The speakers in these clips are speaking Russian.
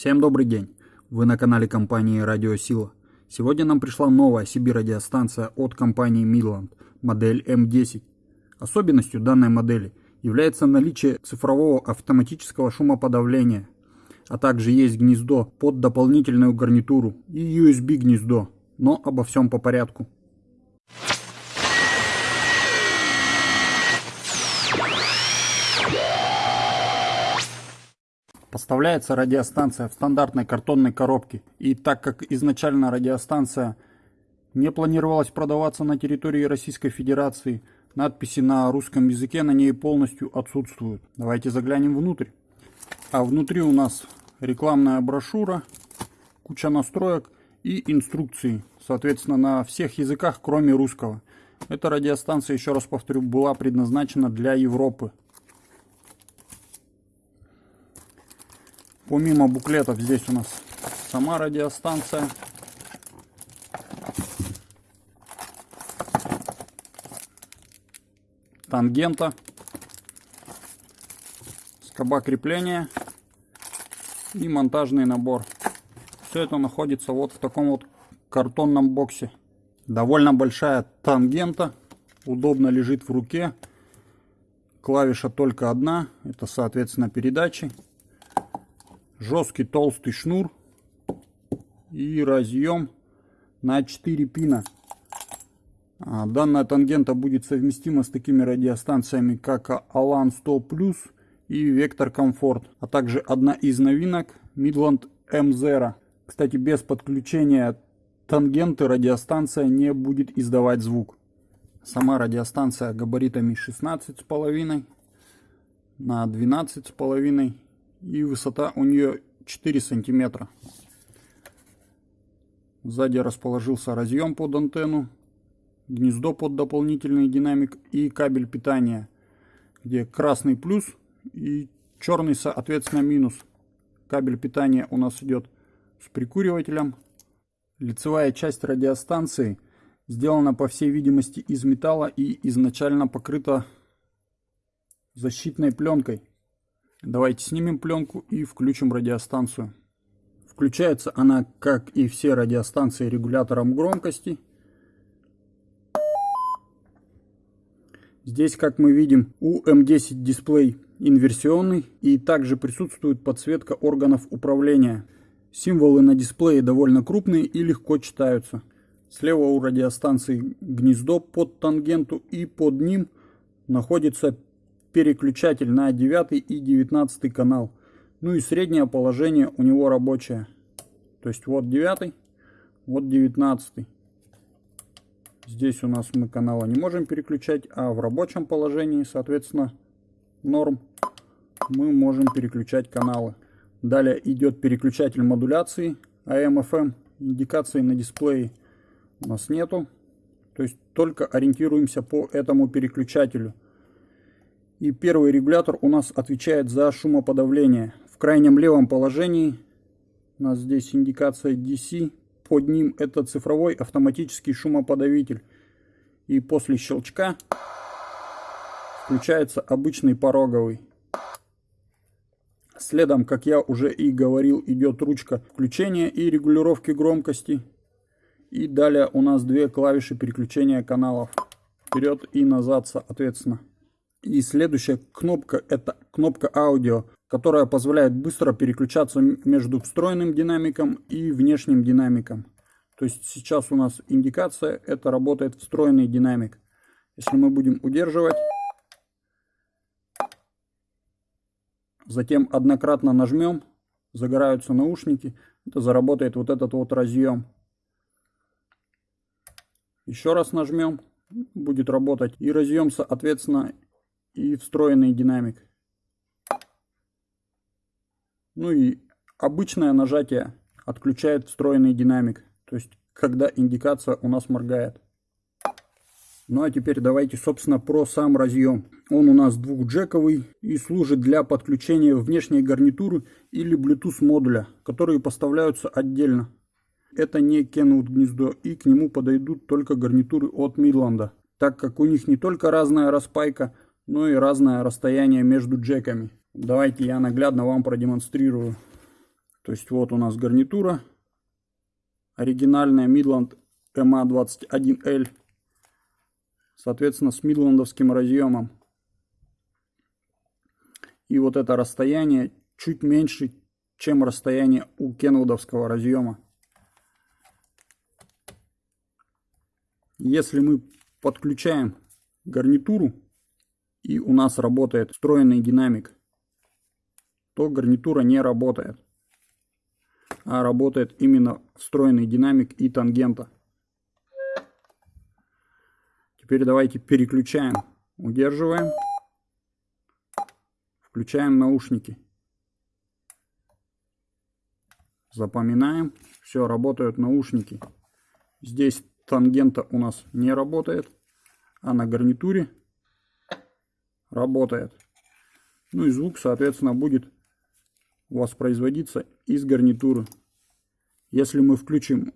Всем добрый день! Вы на канале компании Радио Сила. Сегодня нам пришла новая CB-радиостанция от компании Midland, модель М10. Особенностью данной модели является наличие цифрового автоматического шумоподавления, а также есть гнездо под дополнительную гарнитуру и USB гнездо, но обо всем по порядку. Поставляется радиостанция в стандартной картонной коробке. И так как изначально радиостанция не планировалась продаваться на территории Российской Федерации, надписи на русском языке на ней полностью отсутствуют. Давайте заглянем внутрь. А внутри у нас рекламная брошюра, куча настроек и инструкции, соответственно, на всех языках, кроме русского. Эта радиостанция, еще раз повторю, была предназначена для Европы. Помимо буклетов здесь у нас сама радиостанция. Тангента. Скоба крепления. И монтажный набор. Все это находится вот в таком вот картонном боксе. Довольно большая тангента. Удобно лежит в руке. Клавиша только одна. Это соответственно передачи жесткий толстый шнур и разъем на 4 пина. А, данная тангента будет совместима с такими радиостанциями, как Alan 100 и Vector Comfort, а также одна из новинок Midland M0. Кстати, без подключения тангенты радиостанция не будет издавать звук. Сама радиостанция габаритами 16,5 на 12,5 и высота у нее 4 сантиметра. Сзади расположился разъем под антенну, гнездо под дополнительный динамик и кабель питания, где красный плюс и черный соответственно минус. Кабель питания у нас идет с прикуривателем. Лицевая часть радиостанции сделана по всей видимости из металла и изначально покрыта защитной пленкой. Давайте снимем пленку и включим радиостанцию. Включается она, как и все радиостанции, регулятором громкости. Здесь, как мы видим, у М10 дисплей инверсионный и также присутствует подсветка органов управления. Символы на дисплее довольно крупные и легко читаются. Слева у радиостанции гнездо под тангенту и под ним находится переключатель на 9 и 19 канал. Ну и среднее положение у него рабочее. То есть вот 9, вот 19. Здесь у нас мы канала не можем переключать, а в рабочем положении, соответственно, норм, мы можем переключать каналы. Далее идет переключатель модуляции AM-FM. Индикации на дисплее у нас нету. То есть только ориентируемся по этому переключателю. И первый регулятор у нас отвечает за шумоподавление. В крайнем левом положении у нас здесь индикация DC. Под ним это цифровой автоматический шумоподавитель. И после щелчка включается обычный пороговый. Следом, как я уже и говорил, идет ручка включения и регулировки громкости. И далее у нас две клавиши переключения каналов. Вперед и назад, соответственно. И следующая кнопка это кнопка аудио, которая позволяет быстро переключаться между встроенным динамиком и внешним динамиком. То есть сейчас у нас индикация, это работает встроенный динамик. Если мы будем удерживать, затем однократно нажмем, загораются наушники, это заработает вот этот вот разъем. Еще раз нажмем, будет работать и разъем, соответственно, и встроенный динамик. Ну и обычное нажатие отключает встроенный динамик. То есть, когда индикация у нас моргает. Ну а теперь давайте, собственно, про сам разъем. Он у нас двухджековый и служит для подключения внешней гарнитуры или Bluetooth модуля, которые поставляются отдельно. Это не Kenwood гнездо и к нему подойдут только гарнитуры от Midland, так как у них не только разная распайка, ну и разное расстояние между джеками. Давайте я наглядно вам продемонстрирую. То есть вот у нас гарнитура. Оригинальная Midland MA21L. Соответственно, с мидландовским разъемом. И вот это расстояние чуть меньше, чем расстояние у кенвудовского разъема. Если мы подключаем гарнитуру и у нас работает встроенный динамик, то гарнитура не работает. А работает именно встроенный динамик и тангента. Теперь давайте переключаем. Удерживаем. Включаем наушники. Запоминаем. Все, работают наушники. Здесь тангента у нас не работает, а на гарнитуре работает. Ну и звук, соответственно, будет воспроизводиться из гарнитуры. Если мы включим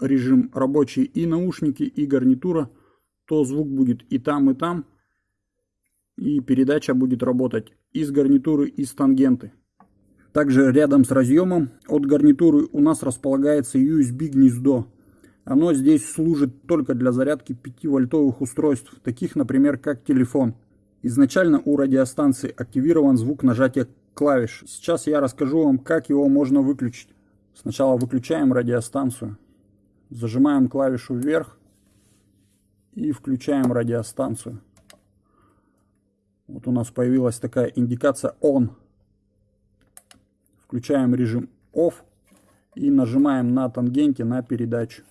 режим рабочий и наушники, и гарнитура, то звук будет и там, и там. И передача будет работать из гарнитуры, и с тангенты. Также рядом с разъемом от гарнитуры у нас располагается USB гнездо. Оно здесь служит только для зарядки 5-вольтовых устройств, таких, например, как телефон. Изначально у радиостанции активирован звук нажатия клавиш. Сейчас я расскажу вам, как его можно выключить. Сначала выключаем радиостанцию, зажимаем клавишу вверх и включаем радиостанцию. Вот у нас появилась такая индикация ON. Включаем режим OFF и нажимаем на тангенте на передачу.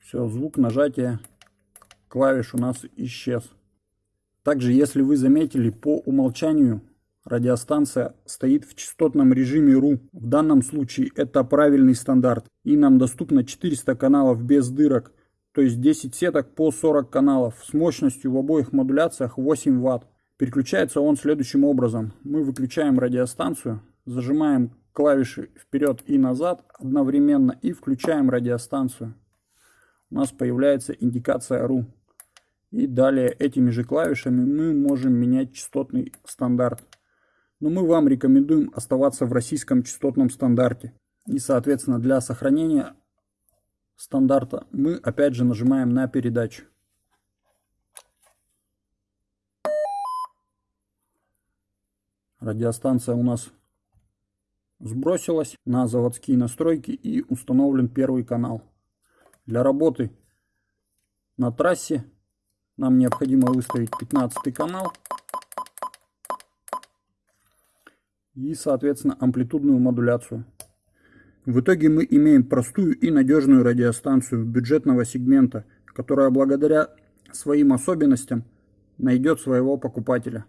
Все, звук нажатия клавиш у нас исчез. Также, если вы заметили, по умолчанию радиостанция стоит в частотном режиме RU. В данном случае это правильный стандарт. И нам доступно 400 каналов без дырок то есть 10 сеток по 40 каналов с мощностью в обоих модуляциях 8 Вт. Переключается он следующим образом. Мы выключаем радиостанцию, зажимаем клавиши вперед и назад одновременно и включаем радиостанцию. У нас появляется индикация RU. И далее этими же клавишами мы можем менять частотный стандарт. Но мы вам рекомендуем оставаться в российском частотном стандарте. И соответственно для сохранения стандарта мы опять же нажимаем на передачу. Радиостанция у нас сбросилась на заводские настройки и установлен первый канал. Для работы на трассе нам необходимо выставить 15 канал и соответственно амплитудную модуляцию. В итоге мы имеем простую и надежную радиостанцию бюджетного сегмента, которая благодаря своим особенностям найдет своего покупателя.